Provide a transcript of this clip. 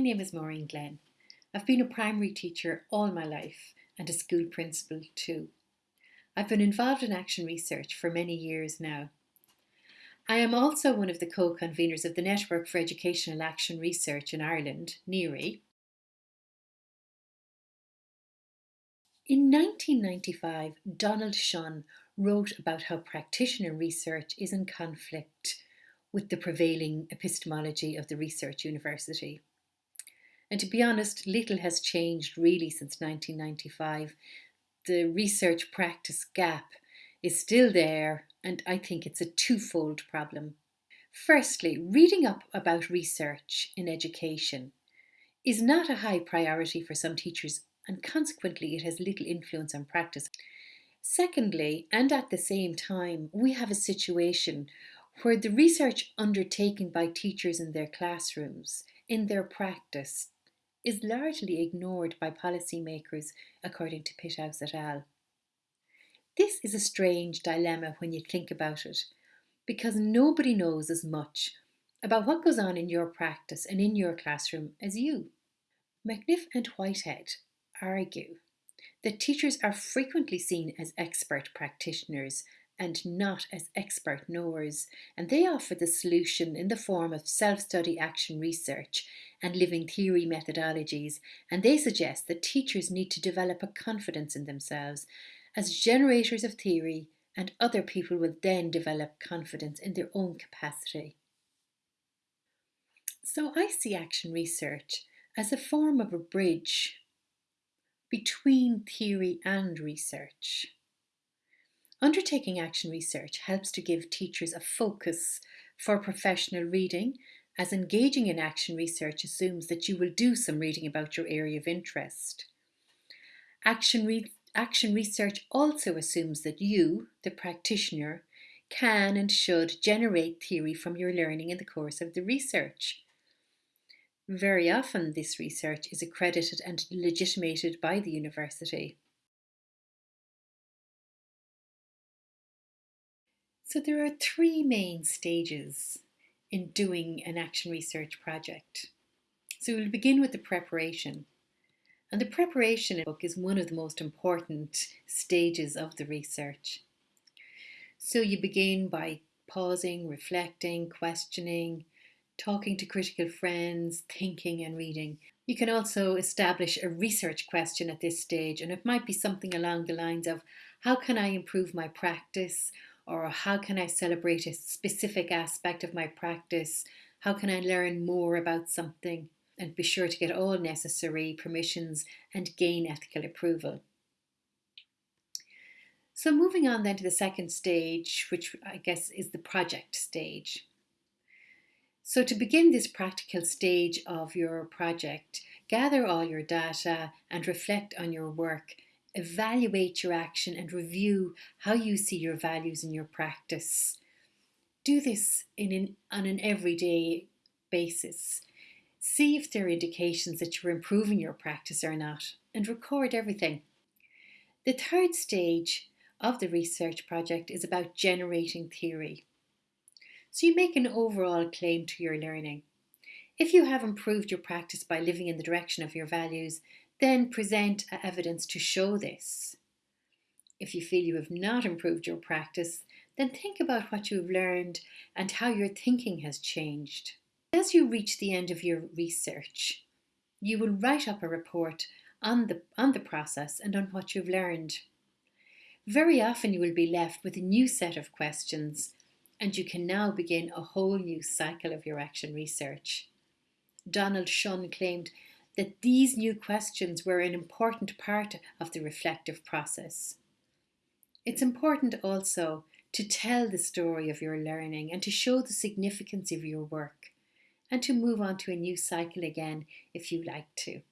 name is Maureen Glenn. I've been a primary teacher all my life and a school principal too. I've been involved in action research for many years now. I am also one of the co-conveners of the Network for Educational Action Research in Ireland, NEARI. In 1995, Donald Schön wrote about how practitioner research is in conflict with the prevailing epistemology of the research university. And to be honest, little has changed really since 1995. The research practice gap is still there, and I think it's a twofold problem. Firstly, reading up about research in education is not a high priority for some teachers, and consequently, it has little influence on practice. Secondly, and at the same time, we have a situation where the research undertaken by teachers in their classrooms, in their practice, is largely ignored by policymakers, according to Pithouse et al. This is a strange dilemma when you think about it, because nobody knows as much about what goes on in your practice and in your classroom as you. McNiff and Whitehead argue that teachers are frequently seen as expert practitioners and not as expert knowers, and they offer the solution in the form of self-study action research and living theory methodologies, and they suggest that teachers need to develop a confidence in themselves as generators of theory and other people will then develop confidence in their own capacity. So I see action research as a form of a bridge between theory and research. Undertaking action research helps to give teachers a focus for professional reading as engaging in action research assumes that you will do some reading about your area of interest. Action, re action research also assumes that you, the practitioner, can and should generate theory from your learning in the course of the research. Very often this research is accredited and legitimated by the university. So there are three main stages in doing an action research project. So we'll begin with the preparation. And the preparation book is one of the most important stages of the research. So you begin by pausing, reflecting, questioning, talking to critical friends, thinking and reading. You can also establish a research question at this stage and it might be something along the lines of how can I improve my practice or how can I celebrate a specific aspect of my practice? How can I learn more about something? And be sure to get all necessary permissions and gain ethical approval. So moving on then to the second stage, which I guess is the project stage. So to begin this practical stage of your project, gather all your data and reflect on your work evaluate your action and review how you see your values in your practice. Do this in an, on an everyday basis. See if there are indications that you're improving your practice or not and record everything. The third stage of the research project is about generating theory. So you make an overall claim to your learning. If you have improved your practice by living in the direction of your values, then present evidence to show this. If you feel you have not improved your practice, then think about what you have learned and how your thinking has changed. As you reach the end of your research, you will write up a report on the, on the process and on what you've learned. Very often you will be left with a new set of questions and you can now begin a whole new cycle of your action research. Donald Schön claimed that these new questions were an important part of the reflective process. It's important also to tell the story of your learning and to show the significance of your work and to move on to a new cycle again if you like to.